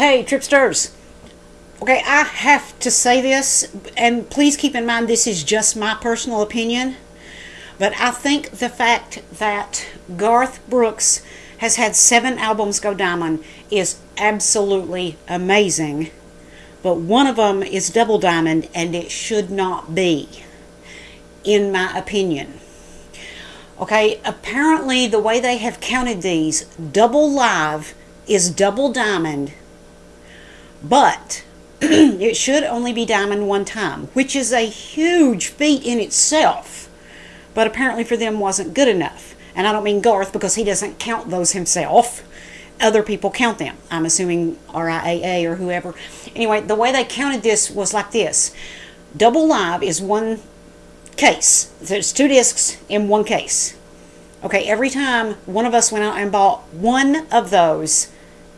Hey, Tripsters! Okay, I have to say this, and please keep in mind this is just my personal opinion, but I think the fact that Garth Brooks has had seven albums go diamond is absolutely amazing. But one of them is double diamond, and it should not be, in my opinion. Okay, apparently the way they have counted these, double live is double diamond, but it should only be diamond one time, which is a huge feat in itself. But apparently for them wasn't good enough. And I don't mean Garth because he doesn't count those himself. Other people count them. I'm assuming RIAA or whoever. Anyway, the way they counted this was like this. Double live is one case. There's two discs in one case. Okay, every time one of us went out and bought one of those,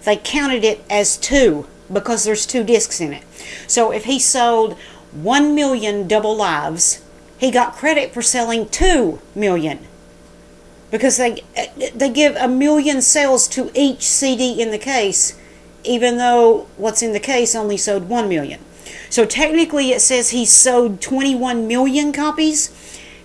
they counted it as two because there's two discs in it. So if he sold 1 million double lives, he got credit for selling 2 million. Because they they give a million sales to each CD in the case, even though what's in the case only sold 1 million. So technically it says he sold 21 million copies.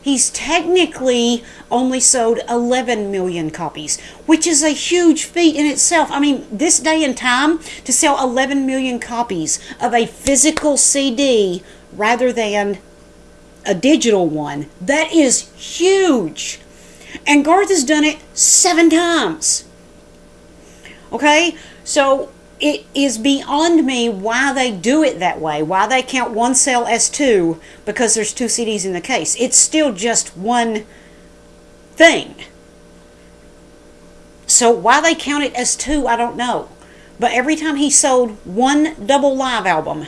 He's technically only sold 11 million copies, which is a huge feat in itself. I mean, this day and time, to sell 11 million copies of a physical CD rather than a digital one, that is huge. And Garth has done it seven times. Okay? So it is beyond me why they do it that way, why they count one sale as two because there's two CDs in the case. It's still just one thing. So why they count it as two, I don't know. But every time he sold one double live album,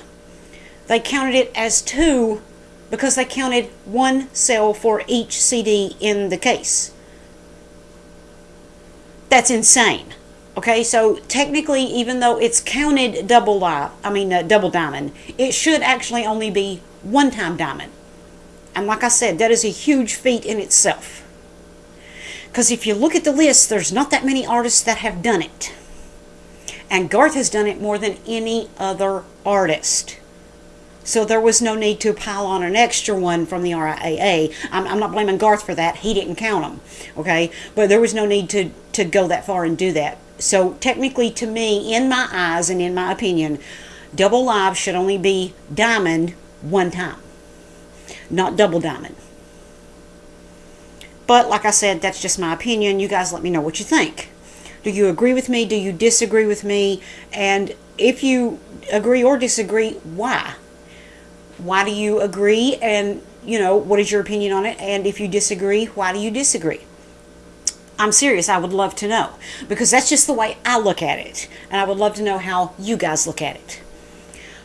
they counted it as two because they counted one sale for each CD in the case. That's insane. Okay, so technically, even though it's counted double I mean uh, double diamond, it should actually only be one time diamond. And like I said, that is a huge feat in itself. Because if you look at the list, there's not that many artists that have done it. And Garth has done it more than any other artist. So there was no need to pile on an extra one from the RIAA. I'm, I'm not blaming Garth for that. He didn't count them. Okay? But there was no need to, to go that far and do that. So technically, to me, in my eyes and in my opinion, double live should only be diamond one time, not double diamond. But like I said, that's just my opinion. You guys let me know what you think. Do you agree with me? Do you disagree with me? And if you agree or disagree, why? Why do you agree? And, you know, what is your opinion on it? And if you disagree, why do you disagree? I'm serious. I would love to know because that's just the way I look at it. And I would love to know how you guys look at it.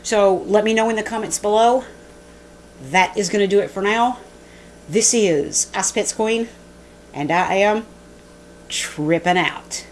So let me know in the comments below. That is going to do it for now. This is Ice Queen, and I am tripping out.